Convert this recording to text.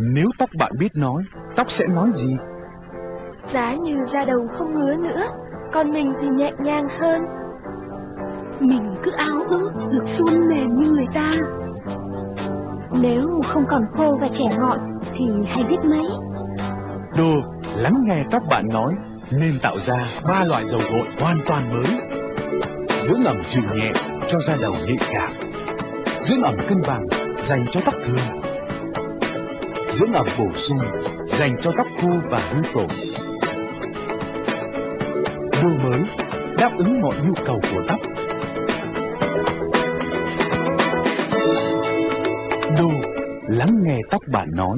Nếu tóc bạn biết nói, tóc sẽ nói gì? Giá như da đầu không ngứa nữa, còn mình thì nhẹ nhàng hơn. Mình cứ áo ước được suôn mềm như người ta. Nếu không còn khô và trẻ ngọn thì hay biết mấy. Đồ, lắng nghe tóc bạn nói, nên tạo ra ba loại dầu gội hoàn toàn mới. Dưỡng ẩm dịu nhẹ cho da đầu nhạy cảm. Dưỡng ẩm cân bằng dành cho tóc thường. Dưỡng ẩm bổ sung, dành cho tóc khô và hư tổ. Đồ mới đáp ứng mọi nhu cầu của tóc. Đồ lắng nghe tóc bạn nói.